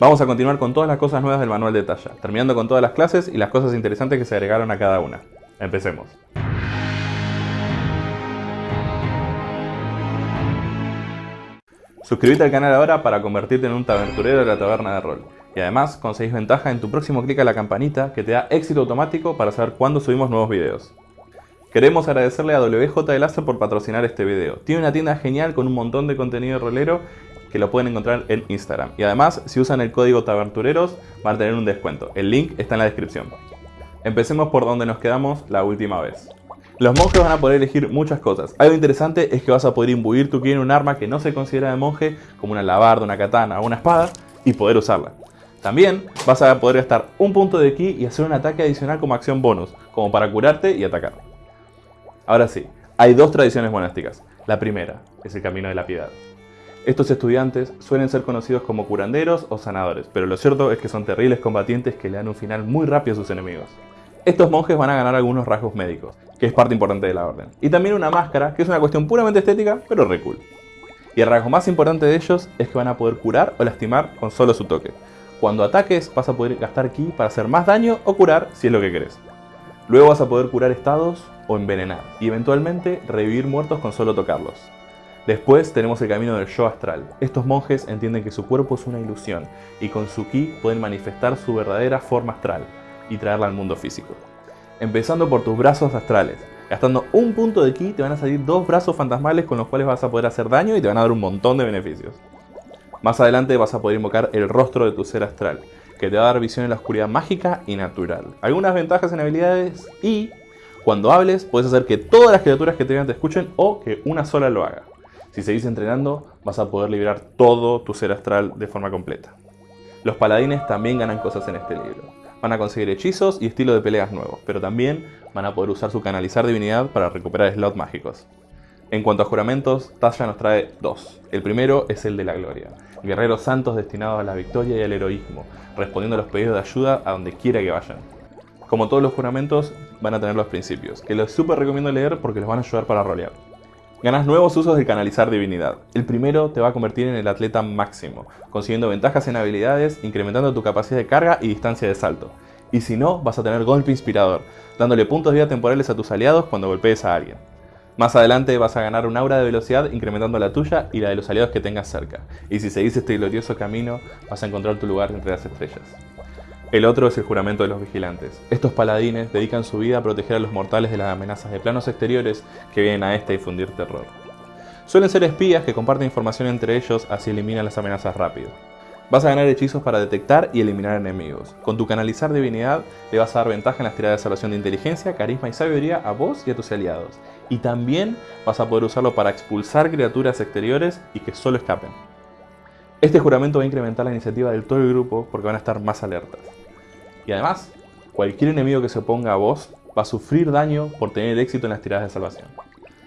Vamos a continuar con todas las cosas nuevas del manual de talla, terminando con todas las clases y las cosas interesantes que se agregaron a cada una. Empecemos. Suscríbete al canal ahora para convertirte en un taberturero de la taberna de rol. Y además conseguís ventaja en tu próximo clic a la campanita que te da éxito automático para saber cuándo subimos nuevos videos. Queremos agradecerle a WJ de por patrocinar este video. Tiene una tienda genial con un montón de contenido rolero que lo pueden encontrar en Instagram. Y además, si usan el código tabertureros, van a tener un descuento. El link está en la descripción. Empecemos por donde nos quedamos la última vez. Los monjes van a poder elegir muchas cosas. Algo interesante es que vas a poder imbuir tu ki en un arma que no se considera de monje, como una alabarda, una katana o una espada, y poder usarla. También vas a poder gastar un punto de ki y hacer un ataque adicional como acción bonus, como para curarte y atacar. Ahora sí, hay dos tradiciones monásticas. La primera es el camino de la piedad. Estos estudiantes suelen ser conocidos como curanderos o sanadores, pero lo cierto es que son terribles combatientes que le dan un final muy rápido a sus enemigos. Estos monjes van a ganar algunos rasgos médicos, que es parte importante de la orden. Y también una máscara, que es una cuestión puramente estética, pero re cool. Y el rasgo más importante de ellos es que van a poder curar o lastimar con solo su toque. Cuando ataques vas a poder gastar ki para hacer más daño o curar si es lo que querés. Luego vas a poder curar estados o envenenar, y eventualmente revivir muertos con solo tocarlos. Después tenemos el camino del yo astral. Estos monjes entienden que su cuerpo es una ilusión, y con su ki pueden manifestar su verdadera forma astral, y traerla al mundo físico. Empezando por tus brazos astrales. Gastando un punto de ki te van a salir dos brazos fantasmales con los cuales vas a poder hacer daño y te van a dar un montón de beneficios. Más adelante vas a poder invocar el rostro de tu ser astral, que te va a dar visión en la oscuridad mágica y natural. Algunas ventajas en habilidades y cuando hables puedes hacer que todas las criaturas que te vean te escuchen o que una sola lo haga. Si seguís entrenando vas a poder liberar todo tu ser astral de forma completa. Los paladines también ganan cosas en este libro. Van a conseguir hechizos y estilo de peleas nuevos, pero también van a poder usar su canalizar divinidad para recuperar slots mágicos. En cuanto a juramentos, Tasha nos trae dos. El primero es el de la gloria. Guerreros santos destinados a la victoria y al heroísmo, respondiendo a los pedidos de ayuda a donde quiera que vayan. Como todos los juramentos, van a tener los principios, que los super recomiendo leer porque los van a ayudar para rolear. Ganas nuevos usos de canalizar divinidad. El primero te va a convertir en el atleta máximo, consiguiendo ventajas en habilidades, incrementando tu capacidad de carga y distancia de salto. Y si no, vas a tener golpe inspirador, dándole puntos de vida temporales a tus aliados cuando golpees a alguien. Más adelante vas a ganar un aura de velocidad incrementando la tuya y la de los aliados que tengas cerca. Y si seguís este glorioso camino, vas a encontrar tu lugar entre las estrellas. El otro es el juramento de los vigilantes. Estos paladines dedican su vida a proteger a los mortales de las amenazas de planos exteriores que vienen a esta a difundir terror. Suelen ser espías que comparten información entre ellos así eliminan las amenazas rápido. Vas a ganar hechizos para detectar y eliminar enemigos. Con tu canalizar divinidad le vas a dar ventaja en las tiradas de salvación de inteligencia, carisma y sabiduría a vos y a tus aliados. Y también vas a poder usarlo para expulsar criaturas exteriores y que solo escapen. Este juramento va a incrementar la iniciativa del todo el grupo porque van a estar más alertas. Y además, cualquier enemigo que se oponga a vos va a sufrir daño por tener éxito en las tiradas de salvación.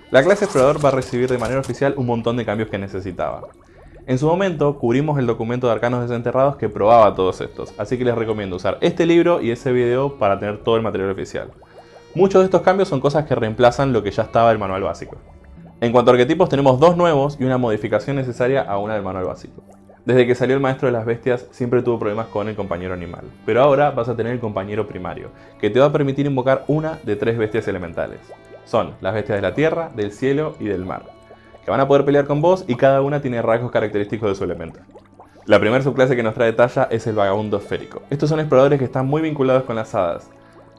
La clase explorador va a recibir de manera oficial un montón de cambios que necesitaba. En su momento cubrimos el documento de Arcanos Desenterrados que probaba todos estos, así que les recomiendo usar este libro y ese video para tener todo el material oficial. Muchos de estos cambios son cosas que reemplazan lo que ya estaba el manual básico. En cuanto a arquetipos tenemos dos nuevos y una modificación necesaria a una del manual básico. Desde que salió el maestro de las bestias siempre tuvo problemas con el compañero animal, pero ahora vas a tener el compañero primario, que te va a permitir invocar una de tres bestias elementales. Son las bestias de la tierra, del cielo y del mar que van a poder pelear con vos y cada una tiene rasgos característicos de su elemento. La primera subclase que nos trae Talla es el vagabundo esférico. Estos son exploradores que están muy vinculados con las hadas,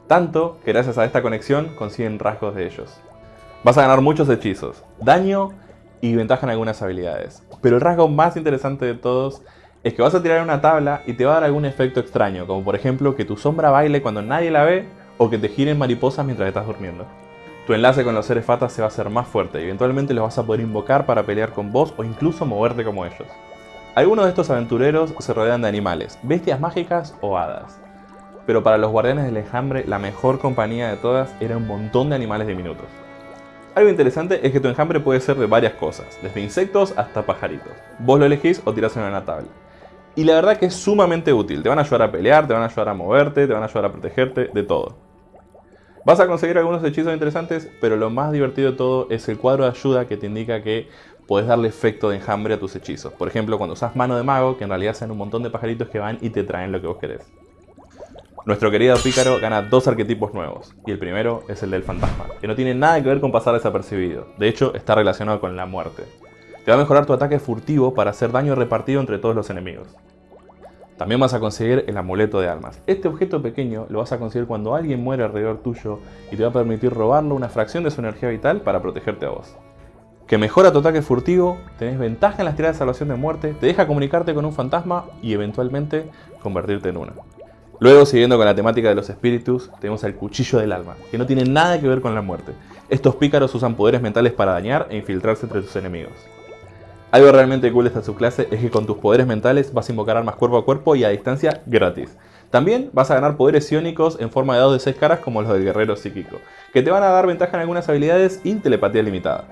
tanto que gracias a esta conexión consiguen rasgos de ellos. Vas a ganar muchos hechizos, daño y ventaja en algunas habilidades. Pero el rasgo más interesante de todos es que vas a tirar una tabla y te va a dar algún efecto extraño, como por ejemplo que tu sombra baile cuando nadie la ve o que te giren mariposas mientras estás durmiendo. Tu enlace con los seres fatas se va a hacer más fuerte y eventualmente los vas a poder invocar para pelear con vos o incluso moverte como ellos. Algunos de estos aventureros se rodean de animales, bestias mágicas o hadas. Pero para los guardianes del enjambre la mejor compañía de todas era un montón de animales diminutos. Algo interesante es que tu enjambre puede ser de varias cosas, desde insectos hasta pajaritos. Vos lo elegís o tirás en una tabla. Y la verdad que es sumamente útil, te van a ayudar a pelear, te van a ayudar a moverte, te van a ayudar a protegerte, de todo. Vas a conseguir algunos hechizos interesantes, pero lo más divertido de todo es el cuadro de ayuda que te indica que puedes darle efecto de enjambre a tus hechizos. Por ejemplo, cuando usas mano de mago, que en realidad sean un montón de pajaritos que van y te traen lo que vos querés. Nuestro querido pícaro gana dos arquetipos nuevos, y el primero es el del fantasma, que no tiene nada que ver con pasar desapercibido, de hecho está relacionado con la muerte. Te va a mejorar tu ataque furtivo para hacer daño repartido entre todos los enemigos. También vas a conseguir el amuleto de almas. Este objeto pequeño lo vas a conseguir cuando alguien muere alrededor tuyo y te va a permitir robarlo una fracción de su energía vital para protegerte a vos. Que mejora tu ataque furtivo, tenés ventaja en las tiradas de salvación de muerte, te deja comunicarte con un fantasma y eventualmente convertirte en uno. Luego, siguiendo con la temática de los espíritus, tenemos el cuchillo del alma, que no tiene nada que ver con la muerte. Estos pícaros usan poderes mentales para dañar e infiltrarse entre tus enemigos. Algo realmente cool de esta subclase es que con tus poderes mentales vas a invocar armas cuerpo a cuerpo y a distancia gratis. También vas a ganar poderes iónicos en forma de dados de 6 caras como los del guerrero psíquico, que te van a dar ventaja en algunas habilidades y telepatía limitada.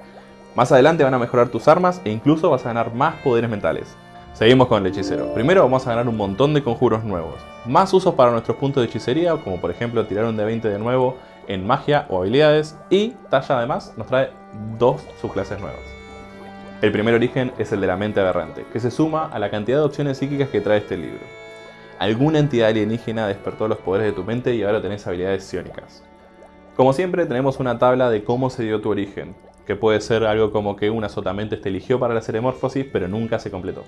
Más adelante van a mejorar tus armas e incluso vas a ganar más poderes mentales. Seguimos con el hechicero. Primero vamos a ganar un montón de conjuros nuevos. Más usos para nuestros puntos de hechicería, como por ejemplo tirar un D20 de nuevo en magia o habilidades. Y Talla además nos trae dos subclases nuevas. El primer origen es el de la mente aberrante, que se suma a la cantidad de opciones psíquicas que trae este libro. Alguna entidad alienígena despertó los poderes de tu mente y ahora tenés habilidades psiónicas. Como siempre tenemos una tabla de cómo se dio tu origen, que puede ser algo como que una sotamente te eligió para la ceremorfosis pero nunca se completó.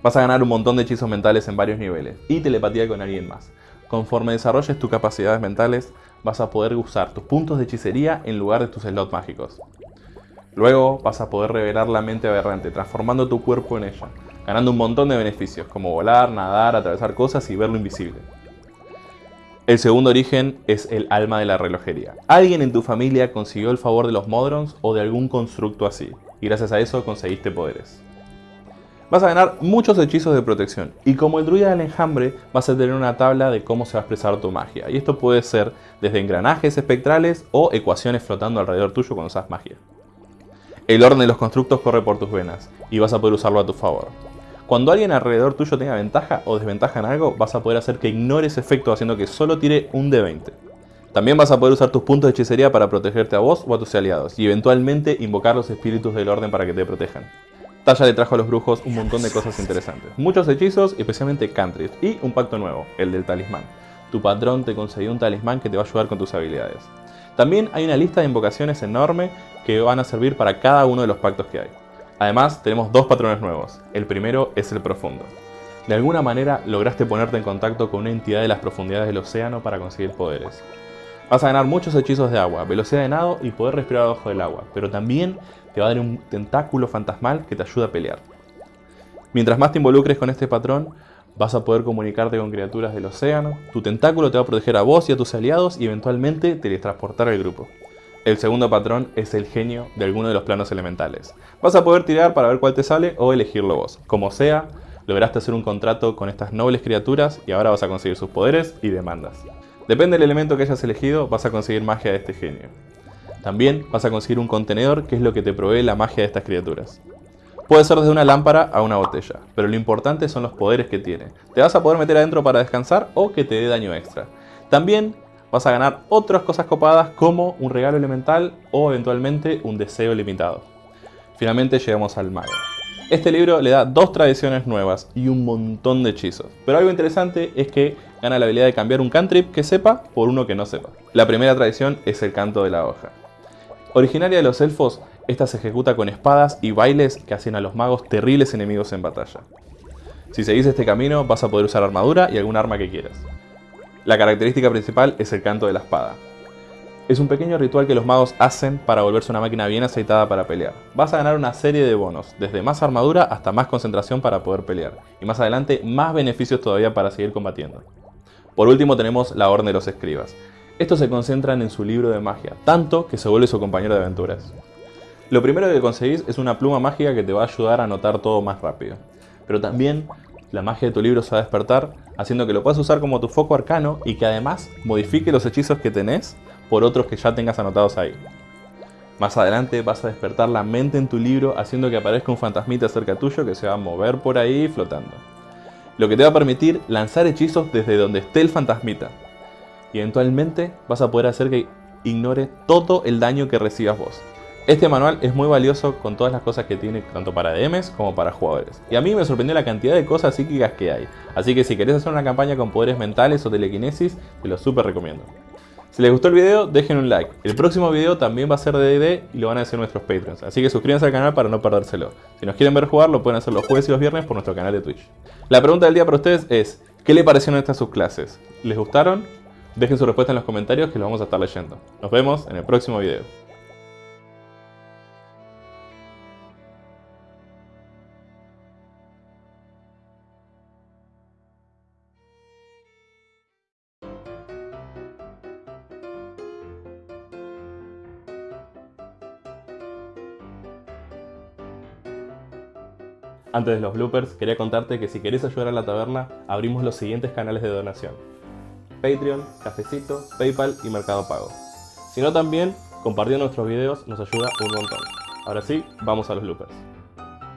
Vas a ganar un montón de hechizos mentales en varios niveles y telepatía con alguien más. Conforme desarrolles tus capacidades mentales, vas a poder usar tus puntos de hechicería en lugar de tus slots mágicos. Luego vas a poder revelar la mente aberrante, transformando tu cuerpo en ella, ganando un montón de beneficios, como volar, nadar, atravesar cosas y verlo invisible. El segundo origen es el alma de la relojería. Alguien en tu familia consiguió el favor de los Modrons o de algún constructo así, y gracias a eso conseguiste poderes. Vas a ganar muchos hechizos de protección, y como el druida del enjambre, vas a tener una tabla de cómo se va a expresar tu magia, y esto puede ser desde engranajes espectrales o ecuaciones flotando alrededor tuyo cuando usas magia. El orden de los constructos corre por tus venas, y vas a poder usarlo a tu favor. Cuando alguien alrededor tuyo tenga ventaja o desventaja en algo, vas a poder hacer que ignore ese efecto haciendo que solo tire un de 20. También vas a poder usar tus puntos de hechicería para protegerte a vos o a tus aliados, y eventualmente invocar los espíritus del orden para que te protejan. Talla le trajo a los brujos un montón de cosas interesantes. Muchos hechizos, especialmente cantrips, y un pacto nuevo, el del talismán. Tu patrón te concedió un talismán que te va a ayudar con tus habilidades. También hay una lista de invocaciones enorme que van a servir para cada uno de los pactos que hay. Además, tenemos dos patrones nuevos. El primero es el profundo. De alguna manera lograste ponerte en contacto con una entidad de las profundidades del océano para conseguir poderes. Vas a ganar muchos hechizos de agua, velocidad de nado y poder respirar abajo del agua, pero también te va a dar un tentáculo fantasmal que te ayuda a pelear. Mientras más te involucres con este patrón, vas a poder comunicarte con criaturas del océano, tu tentáculo te va a proteger a vos y a tus aliados y eventualmente teletransportar al grupo. El segundo patrón es el genio de alguno de los planos elementales. Vas a poder tirar para ver cuál te sale o elegirlo vos. Como sea, lograste hacer un contrato con estas nobles criaturas y ahora vas a conseguir sus poderes y demandas. Depende del elemento que hayas elegido, vas a conseguir magia de este genio. También vas a conseguir un contenedor que es lo que te provee la magia de estas criaturas. Puede ser desde una lámpara a una botella, pero lo importante son los poderes que tiene. Te vas a poder meter adentro para descansar o que te dé daño extra. También vas a ganar otras cosas copadas como un regalo elemental o eventualmente un deseo limitado. Finalmente llegamos al mago. Este libro le da dos tradiciones nuevas y un montón de hechizos, pero algo interesante es que gana la habilidad de cambiar un cantrip que sepa por uno que no sepa. La primera tradición es el canto de la hoja. Originaria de los elfos, esta se ejecuta con espadas y bailes que hacen a los magos terribles enemigos en batalla. Si seguís este camino vas a poder usar armadura y algún arma que quieras. La característica principal es el canto de la espada. Es un pequeño ritual que los magos hacen para volverse una máquina bien aceitada para pelear. Vas a ganar una serie de bonos, desde más armadura hasta más concentración para poder pelear, y más adelante más beneficios todavía para seguir combatiendo. Por último tenemos la Orden de los Escribas. Estos se concentran en su libro de magia, tanto que se vuelve su compañero de aventuras. Lo primero que conseguís es una pluma mágica que te va a ayudar a anotar todo más rápido. Pero también la magia de tu libro se va a despertar, haciendo que lo puedas usar como tu foco arcano y que además modifique los hechizos que tenés por otros que ya tengas anotados ahí. Más adelante vas a despertar la mente en tu libro haciendo que aparezca un fantasmita cerca tuyo que se va a mover por ahí flotando. Lo que te va a permitir lanzar hechizos desde donde esté el fantasmita. Y eventualmente vas a poder hacer que ignore todo el daño que recibas vos. Este manual es muy valioso con todas las cosas que tiene tanto para DMs como para jugadores. Y a mí me sorprendió la cantidad de cosas psíquicas que hay. Así que si querés hacer una campaña con poderes mentales o telequinesis, te lo súper recomiendo. Si les gustó el video, dejen un like. El próximo video también va a ser de D&D y lo van a hacer nuestros Patreons. Así que suscríbanse al canal para no perdérselo. Si nos quieren ver jugar, lo pueden hacer los jueves y los viernes por nuestro canal de Twitch. La pregunta del día para ustedes es, ¿qué le parecieron estas subclases? ¿Les gustaron? Dejen su respuesta en los comentarios que lo vamos a estar leyendo. Nos vemos en el próximo video. Antes de los bloopers, quería contarte que si querés ayudar a la taberna, abrimos los siguientes canales de donación. Patreon, Cafecito, Paypal y Mercado Pago. Si no también, compartiendo nuestros videos nos ayuda un montón. Ahora sí, vamos a los bloopers.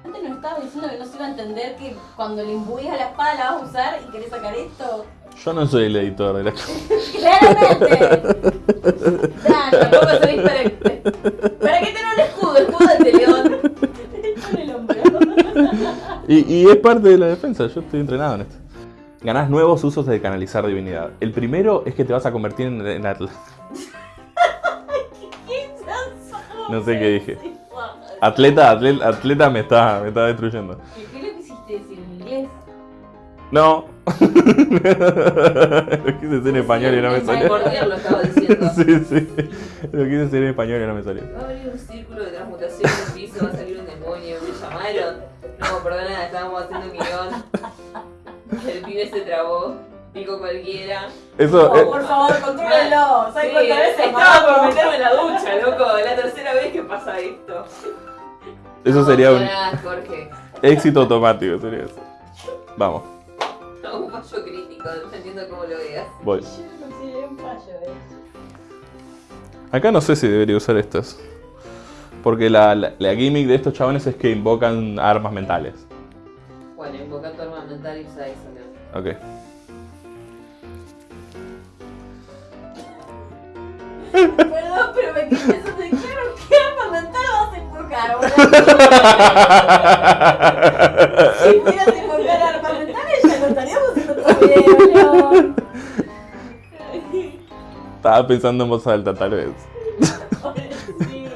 Antes nos estabas diciendo que no se iba a entender que cuando le imbuís a la espada la vas a usar y querés sacar esto. Yo no soy el editor de la... ¡Claramente! Dale, tampoco soy diferente. ¿Para qué tener un escudo? Escudo de león. Y, y es parte de la defensa, yo estoy entrenado en esto. Ganás nuevos usos de canalizar divinidad. El primero es que te vas a convertir en, en atl- No sé qué dije. atleta. Atleta, atleta me está, me está destruyendo. ¿Qué le quisiste decir en inglés? No. Lo quise decir en español y no me salió. Lo estaba diciendo. Sí, sí. Lo quise decir en español y no me salió. Va a abrir un círculo de transmutación en el piso, va a salir un demonio, me llamaron. No, perdona, estábamos haciendo un guion. El pibe se trabó, dijo cualquiera. Eso, Oh, eh, por favor, contrólenlo. Sí, ¿Sabes cuántas veces estaba por meterme en la ducha, loco. La tercera vez que pasa esto. eso No sería un Jorge. éxito automático, sería eso. Vamos, No, un fallo crítico, no entiendo cómo lo veas. voy. Yo lo consideré un fallo, eh. Acá no sé si debería usar estas. Porque la, la, la gimmick de estos chabones es que invocan armas mentales. Bueno, invoca tu arma mental y usa eso, ¿no? Ok. Perdón, pero me quedé pensando, claro, ¿qué arma mental vas a invocar, boludo? Si pudieras invocar armas mentales, ya no estaríamos haciendo otro video, León. Estaba pensando en voz alta, tal vez. Sí.